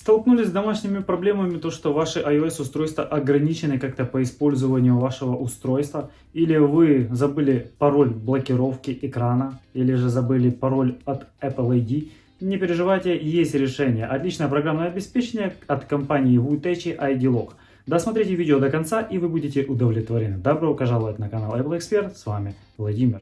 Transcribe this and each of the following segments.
Столкнулись с домашними проблемами, то что ваши iOS устройства ограничены как-то по использованию вашего устройства, или вы забыли пароль блокировки экрана, или же забыли пароль от Apple ID, не переживайте, есть решение. Отличное программное обеспечение от компании Wutechi ID Lock. Досмотрите видео до конца и вы будете удовлетворены. Добро пожаловать на канал Apple Expert, с вами Владимир.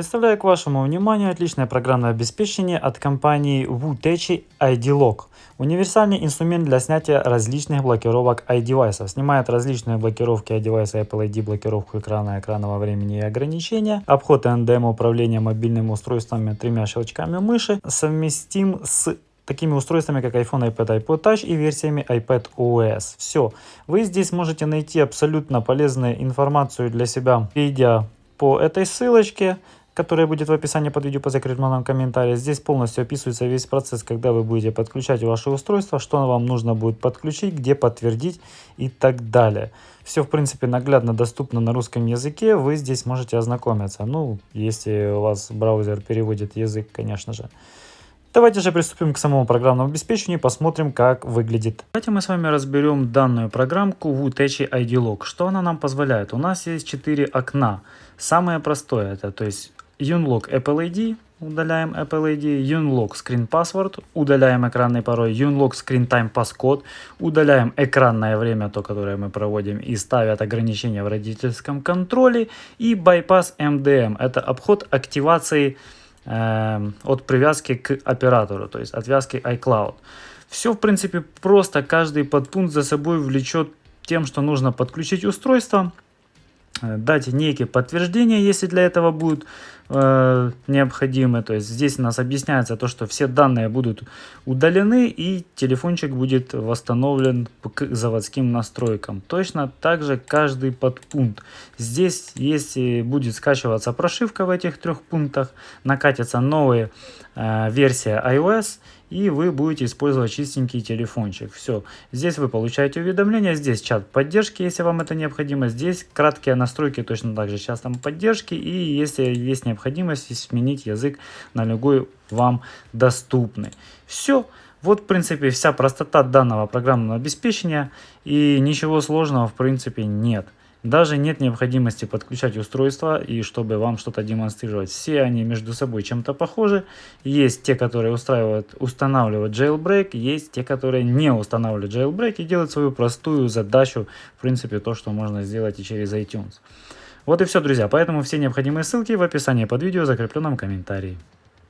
Представляю к вашему вниманию отличное программное обеспечение от компании Wutechi ID Lock. Универсальный инструмент для снятия различных блокировок iDevice. Снимает различные блокировки iDevice, Apple ID, блокировку экрана, экранного времени и ограничения. Обход NDM управления мобильными устройствами тремя щелчками мыши. Совместим с такими устройствами, как iPhone, iPad, iPod Touch и версиями iPad OS. Все. Вы здесь можете найти абсолютно полезную информацию для себя, перейдя по этой ссылочке которая будет в описании под видео по закрепленном комментарии. Здесь полностью описывается весь процесс, когда вы будете подключать ваше устройство, что вам нужно будет подключить, где подтвердить и так далее. Все, в принципе, наглядно доступно на русском языке, вы здесь можете ознакомиться. Ну, если у вас браузер переводит язык, конечно же. Давайте же приступим к самому программному обеспечению и посмотрим, как выглядит. Давайте мы с вами разберем данную программку Wutechi Lock. Что она нам позволяет? У нас есть 4 окна. Самое простое это, то есть Unlock Apple ID, удаляем Apple ID, Unlock Screen Password, удаляем экранный пароль, Unlock Screen Time Passcode, удаляем экранное время, то, которое мы проводим, и ставят ограничения в родительском контроле, и Bypass MDM, это обход активации э, от привязки к оператору, то есть отвязки iCloud. Все, в принципе, просто. Каждый подпункт за собой влечет тем, что нужно подключить устройство, дать некие подтверждения, если для этого будут э, необходимы. То есть здесь у нас объясняется то, что все данные будут удалены и телефончик будет восстановлен к заводским настройкам. Точно так же каждый подпункт. Здесь, если будет скачиваться прошивка в этих трех пунктах, накатится новая э, версия iOS и вы будете использовать чистенький телефончик. Все. Здесь вы получаете уведомления, здесь чат поддержки, если вам это необходимо. Здесь краткие настройки точно так же сейчас там поддержки. И если есть необходимость сменить язык на любой вам доступный. Все. Вот, в принципе, вся простота данного программного обеспечения. И ничего сложного, в принципе, нет. Даже нет необходимости подключать устройства и чтобы вам что-то демонстрировать. Все они между собой чем-то похожи. Есть те, которые устраивают, устанавливают jailbreak, есть те, которые не устанавливают jailbreak и делают свою простую задачу, в принципе, то, что можно сделать и через iTunes. Вот и все, друзья. Поэтому все необходимые ссылки в описании под видео, закрепленном комментарии.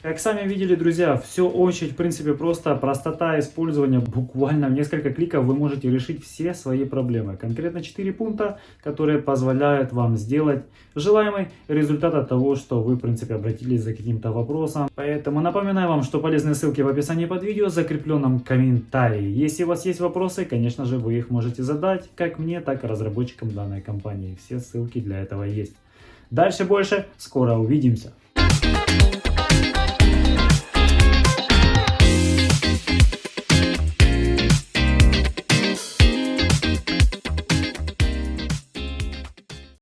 Как сами видели, друзья, все очень, в принципе, просто. Простота использования. Буквально в несколько кликов вы можете решить все свои проблемы. Конкретно 4 пункта, которые позволяют вам сделать желаемый результат от того, что вы, в принципе, обратились за каким-то вопросом. Поэтому напоминаю вам, что полезные ссылки в описании под видео, закрепленном комментарии. Если у вас есть вопросы, конечно же, вы их можете задать как мне, так и разработчикам данной компании. Все ссылки для этого есть. Дальше больше. Скоро увидимся.